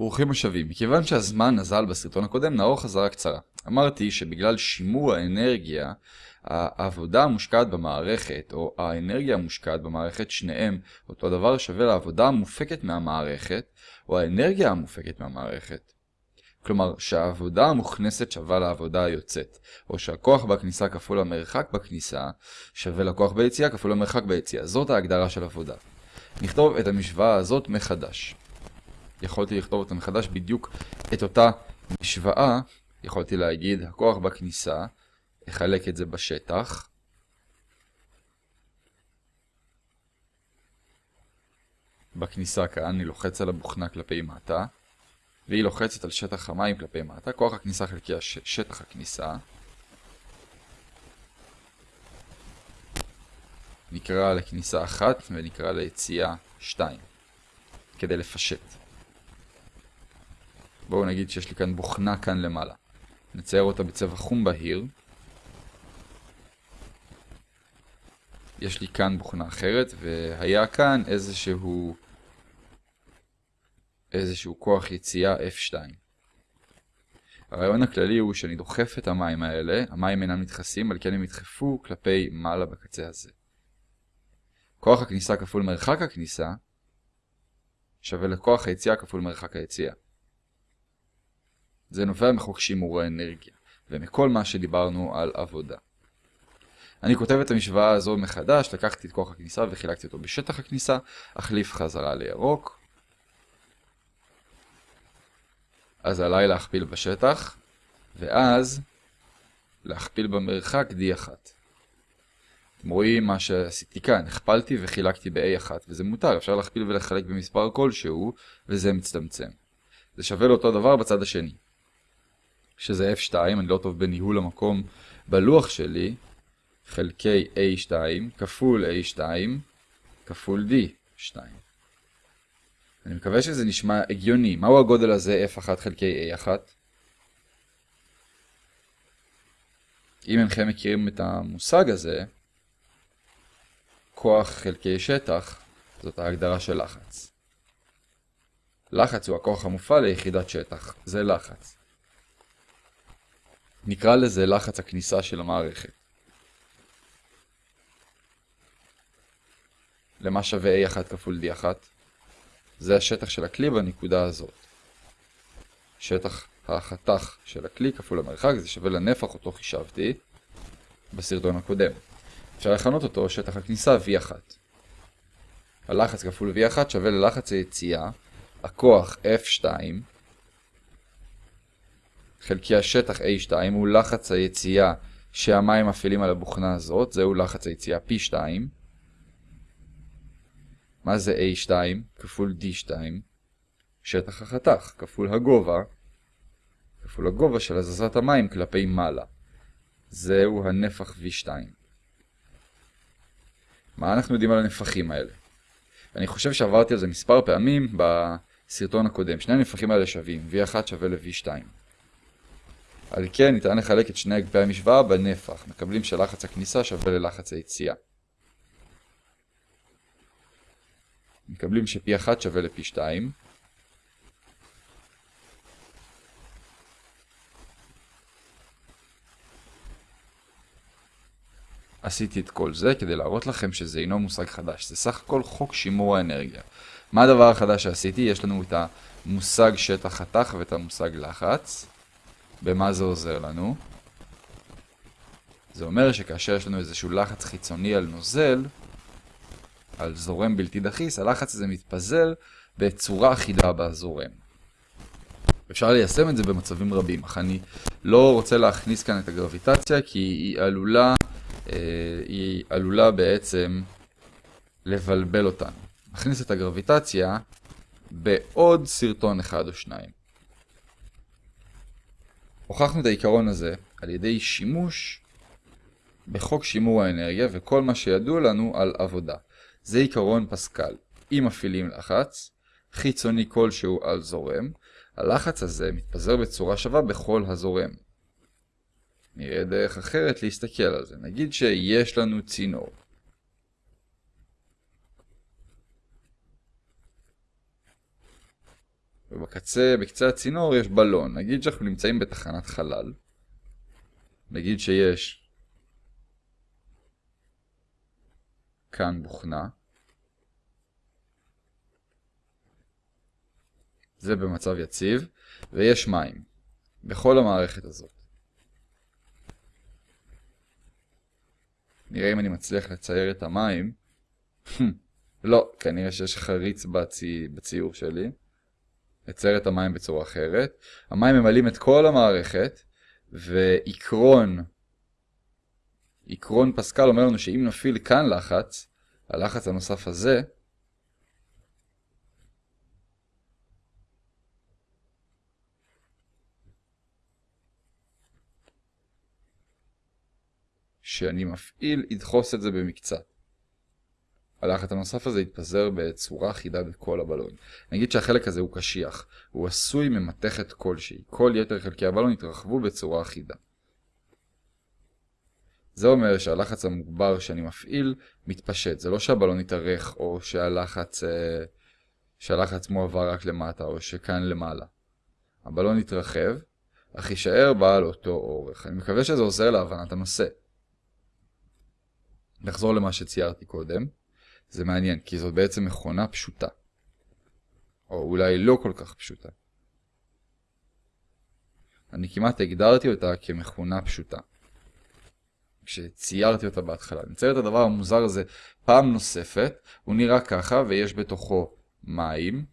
ברוכים השבים. מכיוון שהזמן נזל בסרטון הקודם, נערוך חזרה קצרה. אמרתי שבגלל שימור האנרגיה, העבודה המושקעת במערכת, או האנרגיה המושקעת במערכת, שניהם אותו דבר שווה לעבודה המופקת מהמערכת, או האנרגיה המופקת מהמערכת. כלומר, שהעבודה המוכנסת שווה לעבודה היוצאת, או שהכוח בכניסה כפול המרחק בכניסה שווה לכוח ביציאה כפול המרחק ביציאה. זאת ההגדרה של עבודה. נכתוב את המשוואה הזאת מחדש. יכולתי לכתוב אותה מחדש בדיוק את אותה משוואה, יכולתי להגיד הכוח בכניסה, אחלק את זה בשטח. בכניסה כאן אני לוחץ על הבוכנה כלפי מטה, והיא לוחצת על שטח המים כלפי מטה, כוח הכניסה חלקי הש... שטח הכניסה. נקרא לכניסה אחת ונקרא ליציאה שתיים, כדי לפשט. בואו נגיד שיש לי כאן בוכנה כאן למעלה. נצייר אותה בצבע חום בהיר. יש לי כאן בוכנה אחרת, והיה כאן איזשהו, איזשהו כוח יציאה F2. הרעיון הכללי הוא שאני דוחף את המים האלה, המים אינם נדחסים, על כן הם ידחפו כלפי מעלה בקצה הזה. כוח הכניסה כפול מרחק הכניסה שווה לכוח היציאה כפול מרחק היציאה. זה נובע מחוק שימור האנרגיה, ומכל מה שדיברנו על עבודה. אני כותב את המשוואה הזו מחדש, לקחתי את כוח הכניסה וחילקתי אותו בשטח הכניסה, החליף חזרה לירוק. אז עליי להכפיל בשטח, ואז להכפיל במרחק D1. אתם רואים מה שעשיתי כאן, הכפלתי וחילקתי ב-A1, וזה מותר, אפשר להכפיל ולחלק במספר כלשהו, וזה מצטמצם. זה שווה לאותו דבר בצד השני. שזה F2, אני לא טוב בניהול המקום בלוח שלי, חלקי A2 כפול A2 כפול D2. אני מקווה שזה נשמע הגיוני. מהו הגודל הזה F1 חלקי A1? אם אינכם מכירים את המושג הזה, כוח חלקי שטח זאת ההגדרה של לחץ. לחץ הוא הכוח המופעל ליחידת שטח, זה לחץ. נקרא לזה לחץ הכניסה של המערכת. למה שווה A1 כפול D1? זה השטח של הכלי בנקודה הזאת. שטח החתך של הכלי כפול המרחק, זה שווה לנפח אותו חישבתי בסרטון הקודם. אפשר לכנות אותו שטח הכניסה V1. הלחץ כפול V1 שווה ללחץ היציאה, הכוח F2 חלקי השטח A2 הוא לחץ היציאה שהמים מפעילים על הבוכנה הזאת, זהו לחץ היציאה P2. מה זה A2? כפול D2. שטח החתך, כפול הגובה, כפול הגובה של הזזת המים כלפי מעלה. זהו הנפח V2. מה אנחנו יודעים על הנפחים האלה? אני חושב שעברתי על זה מספר פעמים בסרטון הקודם. שני הנפחים האלה שווים, V1 שווה ל-V2. על כן ניתן לחלק את שני אגפי המשוואה בנפח. מקבלים שלחץ הכניסה שווה ללחץ היציאה. מקבלים ש-P1 שווה ל-P2. עשיתי את כל זה כדי להראות לכם שזה אינו מושג חדש, זה סך הכל חוק שימור האנרגיה. מה הדבר החדש שעשיתי? יש לנו את המושג שטח חתך ואת המושג לחץ. במה זה עוזר לנו? זה אומר שכאשר יש לנו איזשהו לחץ חיצוני על נוזל, על זורם בלתי דחיס, הלחץ הזה מתפזר בצורה אחידה בזורם. אפשר ליישם את זה במצבים רבים, אך אני לא רוצה להכניס כאן את הגרביטציה כי היא עלולה, אה, היא עלולה בעצם לבלבל אותנו. נכניס את הגרביטציה בעוד סרטון אחד או שניים. הוכחנו את העיקרון הזה על ידי שימוש בחוק שימור האנרגיה וכל מה שידוע לנו על עבודה. זה עיקרון פסקל. אם מפעילים לחץ, חיצוני כלשהו על זורם, הלחץ הזה מתפזר בצורה שווה בכל הזורם. נראה דרך אחרת להסתכל על זה. נגיד שיש לנו צינור. ובקצה, בקצה הצינור יש בלון. נגיד שאנחנו נמצאים בתחנת חלל. נגיד שיש כאן בוכנה. זה במצב יציב, ויש מים בכל המערכת הזאת. נראה אם אני מצליח לצייר את המים. לא, כנראה שיש חריץ בצי... בציור שלי. לצייר את המים בצורה אחרת. המים ממלאים את כל המערכת, ועקרון, עקרון פסקל אומר לנו שאם נפעיל כאן לחץ, הלחץ הנוסף הזה, שאני מפעיל ידחוס את זה במקצת. הלחץ הנוסף הזה יתפזר בצורה אחידה בכל הבלון. נגיד שהחלק הזה הוא קשיח, הוא עשוי ממתכת כלשהי, כל יתר חלקי הבלון יתרחבו בצורה אחידה. זה אומר שהלחץ המוגבר שאני מפעיל מתפשט, זה לא שהבלון יתארך או שהלחץ, אה, שהלחץ מועבר רק למטה או שכאן למעלה. הבלון יתרחב, אך יישאר בעל אותו אורך. אני מקווה שזה עוזר להבנת הנושא. נחזור למה שציירתי קודם. זה מעניין, כי זאת בעצם מכונה פשוטה. או אולי לא כל כך פשוטה. אני כמעט הגדרתי אותה כמכונה פשוטה. כשציירתי אותה בהתחלה. אני מצייר את הדבר המוזר הזה פעם נוספת, הוא נראה ככה ויש בתוכו מים.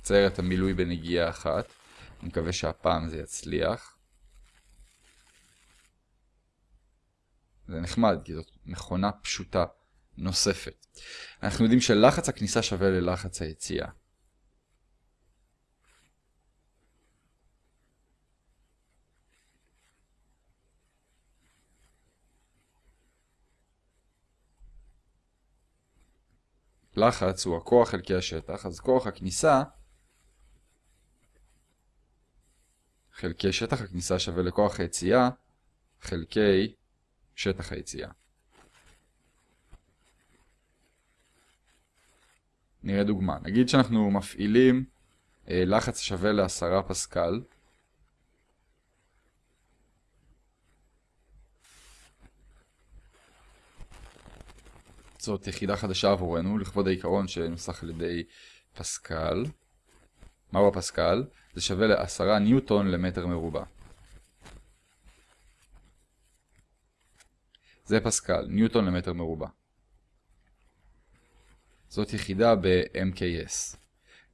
נצייר את המילוי בנגיעה אחת. אני מקווה שהפעם זה יצליח. זה נחמד, כי זאת מכונה פשוטה נוספת. אנחנו יודעים שלחץ הכניסה שווה ללחץ היציאה. לחץ הוא הכוח חלקי השטח, אז כוח הכניסה חלקי שטח הכניסה שווה לכוח היציאה חלקי שטח היציאה. נראה דוגמה. נגיד שאנחנו מפעילים אה, לחץ שווה לעשרה פסקל. זאת יחידה חדשה עבורנו, לכבוד העיקרון שנוסח על ידי פסקל. מהו הפסקל? זה שווה ל-10 ניוטון למטר מרובע. זה פסקל, ניוטון למטר מרובע. זאת יחידה ב-MKS.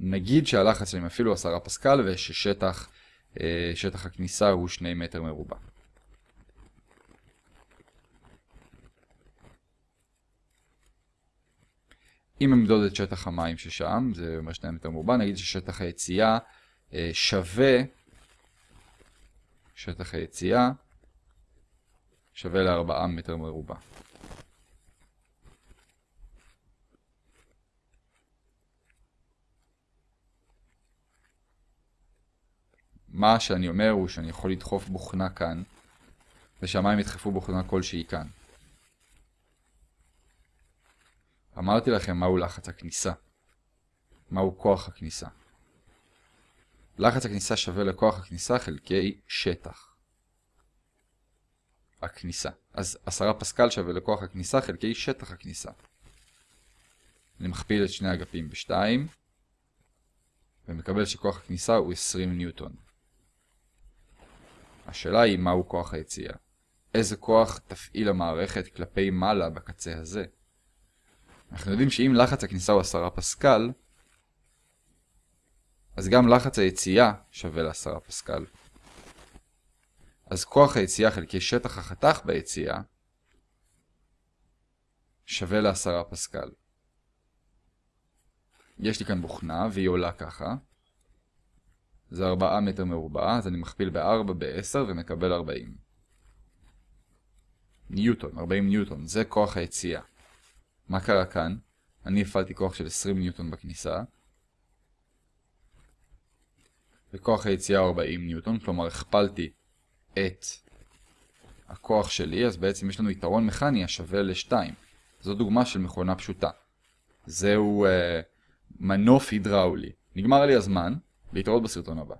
נגיד שהלחץ שלי אפילו 10 פסקל וששטח אה, שטח הכניסה הוא 2 מטר מרובע. אם נמדוד את שטח המים ששם, זה אומר 2 מטר מרובע, נגיד ששטח היציאה אה, שווה, שטח היציאה שווה ל-4 מטר מרובע. מה שאני אומר הוא שאני יכול לדחוף בוכנה כאן, ושהמים ידחפו בוכנה כלשהי כאן. אמרתי לכם מהו לחץ הכניסה. מהו כוח הכניסה. לחץ הכניסה שווה לכוח הכניסה חלקי שטח. הכניסה. אז 10 פסקל שווה לכוח הכניסה חלקי שטח הכניסה. אני מכפיל את שני אגפים ב-2, ומקבל שכוח הכניסה הוא 20 ניוטון. השאלה היא מהו כוח היציאה. איזה כוח תפעיל המערכת כלפי מעלה בקצה הזה? אנחנו יודעים שאם לחץ הכניסה הוא 10 פסקל, אז גם לחץ היציאה שווה ל-10 פסקל. אז כוח היציאה חלקי שטח החתך ביציאה שווה ל-10 פסקל. יש לי כאן בוכנה והיא עולה ככה. זה 4 מטר מרובע, אז אני מכפיל ב-4 ב-10 ומקבל 40. ניוטון, 40 ניוטון, זה כוח היציאה. מה קרה כאן? אני הפעלתי כוח של 20 ניוטון בכניסה. וכוח היציאה 40 ניוטון, כלומר הכפלתי את הכוח שלי, אז בעצם יש לנו יתרון מכני השווה ל-2. זו דוגמה של מכונה פשוטה. זהו uh, מנוף הידראולי. נגמר לי הזמן, להתראות בסרטון הבא.